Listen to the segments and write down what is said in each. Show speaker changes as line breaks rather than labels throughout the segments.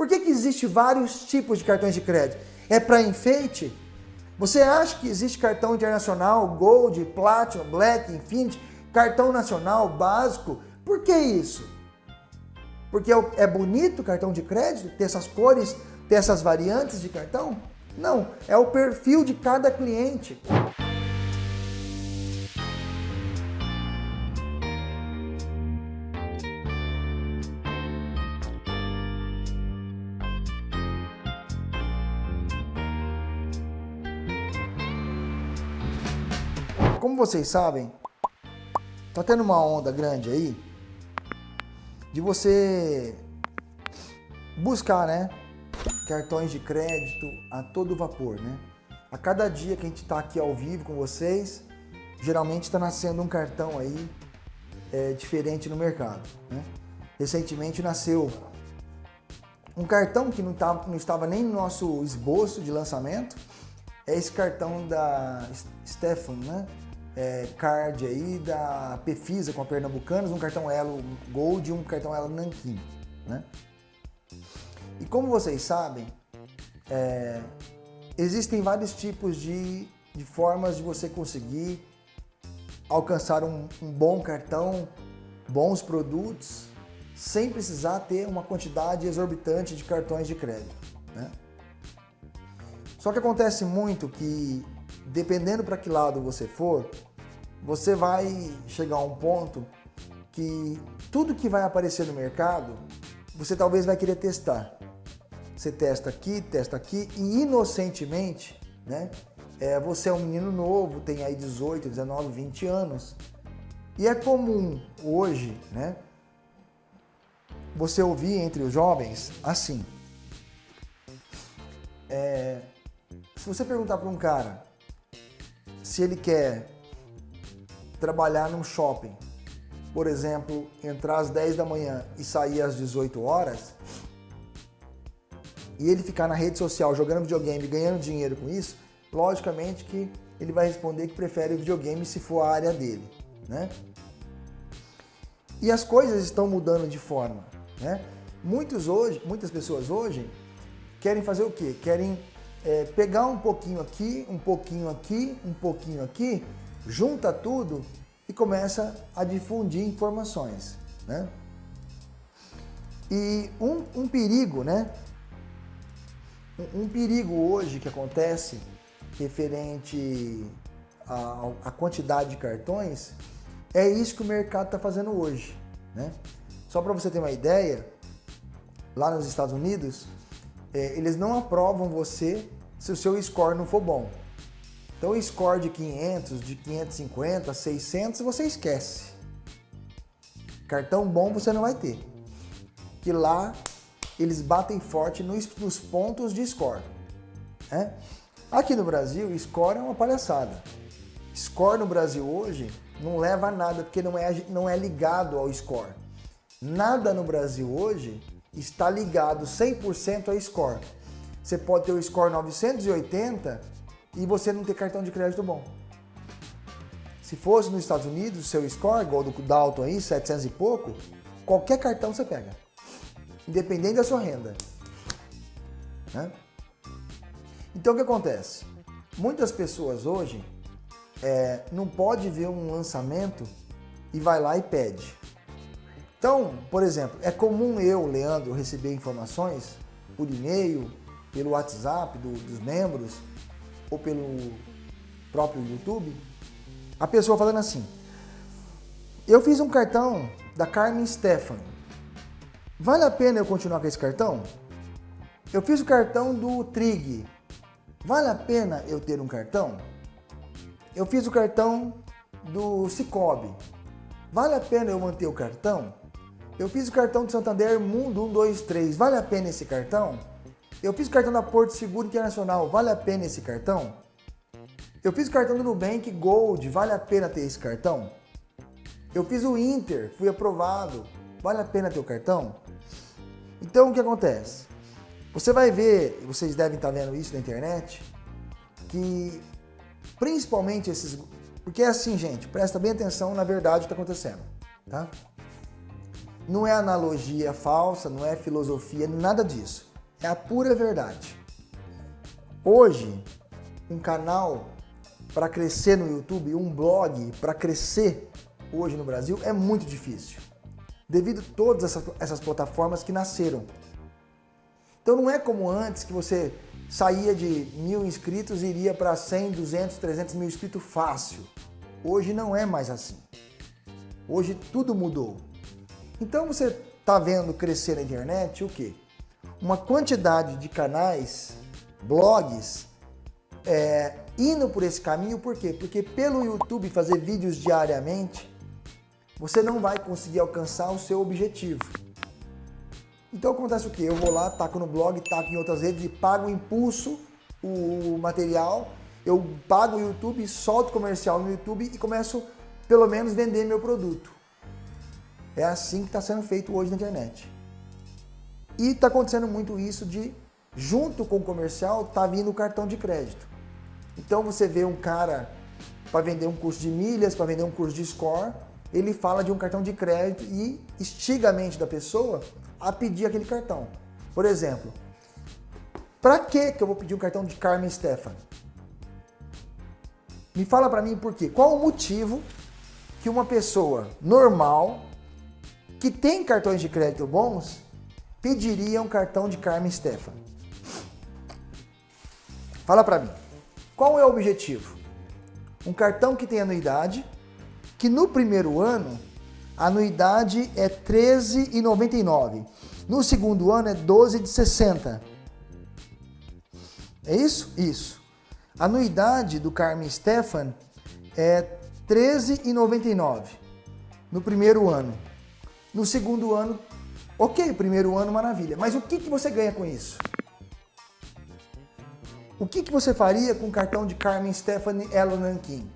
Por que, que existe vários tipos de cartões de crédito? É para enfeite? Você acha que existe cartão internacional, Gold, Platinum, Black, Infinity, cartão nacional básico? Por que isso? Porque é bonito o cartão de crédito, ter essas cores, ter essas variantes de cartão? Não, é o perfil de cada cliente. Como vocês sabem, tá tendo uma onda grande aí de você buscar, né, cartões de crédito a todo vapor, né? A cada dia que a gente está aqui ao vivo com vocês, geralmente está nascendo um cartão aí é, diferente no mercado, né? Recentemente nasceu um cartão que não, tá, não estava nem no nosso esboço de lançamento, é esse cartão da Stefan, né? É, card aí da Pefisa com a Pernambucanas, um cartão Elo Gold e um cartão Elo Nanquim. Né? E como vocês sabem, é, existem vários tipos de, de formas de você conseguir alcançar um, um bom cartão, bons produtos, sem precisar ter uma quantidade exorbitante de cartões de crédito. Né? Só que acontece muito que dependendo para que lado você for, você vai chegar a um ponto que tudo que vai aparecer no mercado, você talvez vai querer testar. Você testa aqui, testa aqui e inocentemente, né? É, você é um menino novo, tem aí 18, 19, 20 anos. E é comum hoje, né? Você ouvir entre os jovens assim. É, se você perguntar para um cara, se ele quer trabalhar num shopping, por exemplo, entrar às 10 da manhã e sair às 18 horas, e ele ficar na rede social jogando videogame, ganhando dinheiro com isso, logicamente que ele vai responder que prefere o videogame se for a área dele, né? E as coisas estão mudando de forma, né? Muitos hoje, muitas pessoas hoje querem fazer o quê? Querem é, pegar um pouquinho aqui, um pouquinho aqui, um pouquinho aqui, junta tudo e começa a difundir informações. Né? E um, um perigo, né? Um, um, perigo hoje que acontece referente à, quantidade de cartões é isso que o mercado está fazendo hoje. Né? Só para você ter uma ideia, lá nos Estados Unidos, é, eles não aprovam você se o seu score não for bom. Então score de 500, de 550, 600, você esquece. Cartão bom você não vai ter. Que lá eles batem forte nos, nos pontos de score. Né? Aqui no Brasil, score é uma palhaçada. Score no Brasil hoje não leva a nada, porque não é, não é ligado ao score. Nada no Brasil hoje está ligado 100% a score. Você pode ter o score 980 e você não ter cartão de crédito bom. Se fosse nos Estados Unidos, seu score, igual do Dalton aí, 700 e pouco, qualquer cartão você pega. Independente da sua renda. Né? Então o que acontece? Muitas pessoas hoje é, não pode ver um lançamento e vai lá e pede. Então, por exemplo, é comum eu, Leandro, receber informações por e-mail, pelo WhatsApp do, dos membros ou pelo próprio YouTube, a pessoa falando assim, eu fiz um cartão da Carmen Stefan, vale a pena eu continuar com esse cartão? Eu fiz o cartão do Trig, vale a pena eu ter um cartão? Eu fiz o cartão do Cicobi, vale a pena eu manter o cartão? Eu fiz o cartão do Santander Mundo 123, vale a pena esse cartão? Eu fiz o cartão da Porto Seguro Internacional, vale a pena esse cartão? Eu fiz o cartão do Nubank Gold, vale a pena ter esse cartão? Eu fiz o Inter, fui aprovado, vale a pena ter o cartão? Então o que acontece? Você vai ver, vocês devem estar vendo isso na internet, que principalmente esses... Porque é assim, gente, presta bem atenção na verdade o que está acontecendo, tá? Não é analogia falsa, não é filosofia, nada disso. É a pura verdade. Hoje, um canal para crescer no YouTube, um blog para crescer hoje no Brasil é muito difícil. Devido a todas essas, essas plataformas que nasceram. Então não é como antes que você saía de mil inscritos e iria para 100, 200, 300 mil inscritos fácil. Hoje não é mais assim. Hoje tudo mudou. Então você está vendo crescer na internet o quê? Uma quantidade de canais, blogs, é, indo por esse caminho, por quê? Porque pelo YouTube fazer vídeos diariamente, você não vai conseguir alcançar o seu objetivo. Então acontece o quê? Eu vou lá, taco no blog, taco em outras redes e pago o impulso, o material, eu pago o YouTube, solto comercial no YouTube e começo pelo menos vender meu produto. É assim que está sendo feito hoje na internet. E está acontecendo muito isso de, junto com o comercial, tá vindo o cartão de crédito. Então você vê um cara para vender um curso de milhas, para vender um curso de score, ele fala de um cartão de crédito e instiga a mente da pessoa a pedir aquele cartão. Por exemplo, para que que eu vou pedir um cartão de Carmen Stefan? Me fala para mim por quê. Qual o motivo que uma pessoa normal que tem cartões de crédito bons pediria um cartão de Carmen Stefan? Fala para mim. Qual é o objetivo? Um cartão que tem anuidade, que no primeiro ano a anuidade é R$ 13,99. No segundo ano é 12,60. É isso? Isso. A anuidade do Carmen Stefan é R$ 13,99 no primeiro ano. No segundo ano, ok, primeiro ano, maravilha. Mas o que, que você ganha com isso? O que, que você faria com o cartão de Carmen Stephanie Elo Nankin?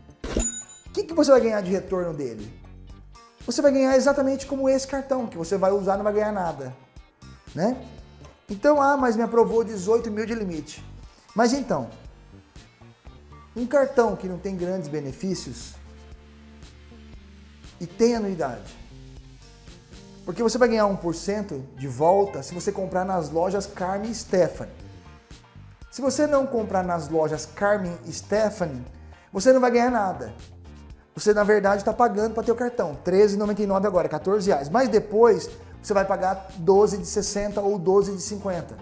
O que, que você vai ganhar de retorno dele? Você vai ganhar exatamente como esse cartão, que você vai usar e não vai ganhar nada. Né? Então, ah, mas me aprovou 18 mil de limite. Mas então, um cartão que não tem grandes benefícios e tem anuidade. Porque você vai ganhar 1% de volta se você comprar nas lojas Carmen Stephanie. Se você não comprar nas lojas Carmen e Stephanie, você não vai ganhar nada. Você, na verdade, está pagando para ter o cartão. R$13,99 agora, R$14,00. Mas depois, você vai pagar 12 de 60 ou 12 de 50.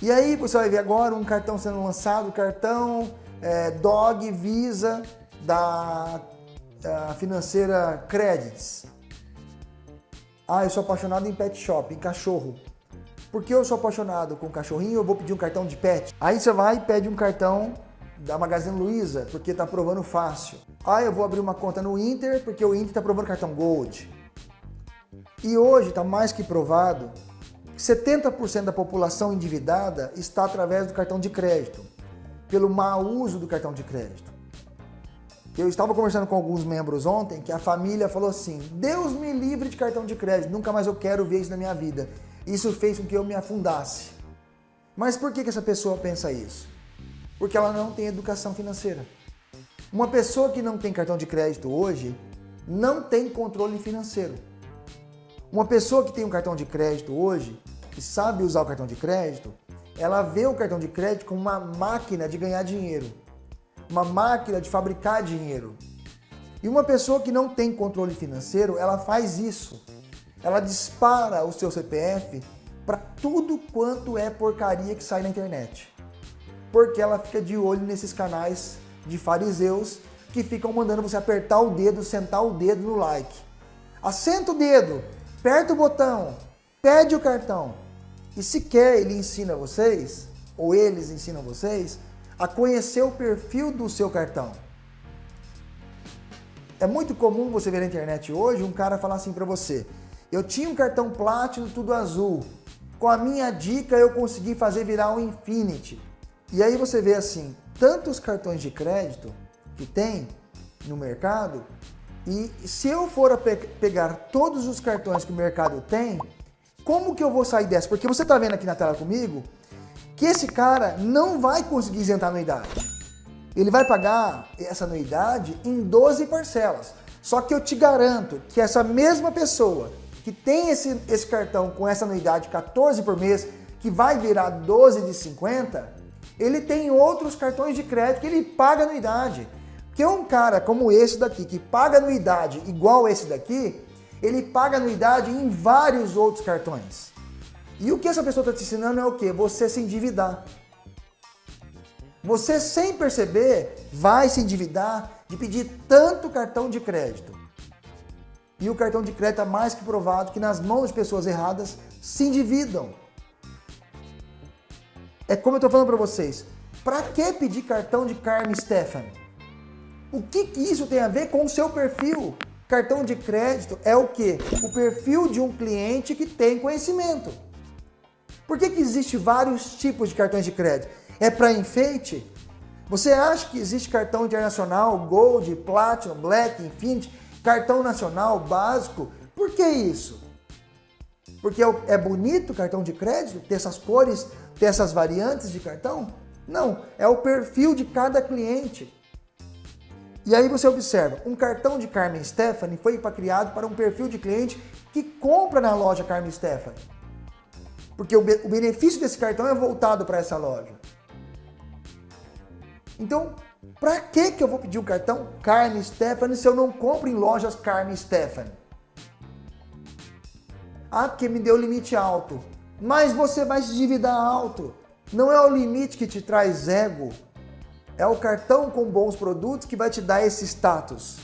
E aí você vai ver agora um cartão sendo lançado, cartão é, DOG Visa da, da financeira Credits. Ah, eu sou apaixonado em pet shop, em cachorro. Porque eu sou apaixonado com cachorrinho, eu vou pedir um cartão de pet. Aí você vai e pede um cartão da Magazine Luiza, porque está aprovando fácil. Ah, eu vou abrir uma conta no Inter, porque o Inter está aprovando cartão Gold. E hoje está mais que provado que 70% da população endividada está através do cartão de crédito, pelo mau uso do cartão de crédito. Eu estava conversando com alguns membros ontem que a família falou assim, Deus me livre de cartão de crédito, nunca mais eu quero ver isso na minha vida. Isso fez com que eu me afundasse. Mas por que, que essa pessoa pensa isso? Porque ela não tem educação financeira. Uma pessoa que não tem cartão de crédito hoje não tem controle financeiro. Uma pessoa que tem um cartão de crédito hoje, que sabe usar o cartão de crédito, ela vê o cartão de crédito como uma máquina de ganhar dinheiro, uma máquina de fabricar dinheiro. E uma pessoa que não tem controle financeiro, ela faz isso ela dispara o seu CPF para tudo quanto é porcaria que sai na internet. Porque ela fica de olho nesses canais de fariseus que ficam mandando você apertar o dedo, sentar o dedo no like. Assenta o dedo, aperta o botão, pede o cartão. E se quer, ele ensina vocês, ou eles ensinam vocês, a conhecer o perfil do seu cartão. É muito comum você ver na internet hoje um cara falar assim para você, eu tinha um cartão Platinum tudo azul. Com a minha dica eu consegui fazer virar um Infinity. E aí você vê assim, tantos cartões de crédito que tem no mercado e se eu for pe pegar todos os cartões que o mercado tem, como que eu vou sair dessa? Porque você está vendo aqui na tela comigo que esse cara não vai conseguir isentar a anuidade. Ele vai pagar essa anuidade em 12 parcelas. Só que eu te garanto que essa mesma pessoa que tem esse, esse cartão com essa anuidade 14 por mês, que vai virar 12 de 50, ele tem outros cartões de crédito que ele paga anuidade. Que um cara como esse daqui, que paga anuidade igual esse daqui, ele paga anuidade em vários outros cartões. E o que essa pessoa está te ensinando é o que? Você se endividar. Você, sem perceber, vai se endividar de pedir tanto cartão de crédito. E o cartão de crédito é mais que provado que nas mãos de pessoas erradas se endividam. É como eu estou falando para vocês. Para que pedir cartão de Carmen Stefan? O que, que isso tem a ver com o seu perfil? Cartão de crédito é o que? O perfil de um cliente que tem conhecimento. Por que, que existe vários tipos de cartões de crédito? É para enfeite? Você acha que existe cartão internacional, Gold, Platinum, Black, Infinity, cartão nacional básico? Por que isso? Porque é, é bonito o cartão de crédito, ter essas cores, ter essas variantes de cartão? Não, é o perfil de cada cliente. E aí você observa, um cartão de Carmen Stephanie foi criado para um perfil de cliente que compra na loja Carmen Stephanie. Porque o benefício desse cartão é voltado para essa loja. Então, para que, que eu vou pedir um cartão Carmen Stephanie se eu não compro em lojas Carmen Stephanie? Ah, porque me deu limite alto. Mas você vai se endividar alto. Não é o limite que te traz ego. É o cartão com bons produtos que vai te dar esse status.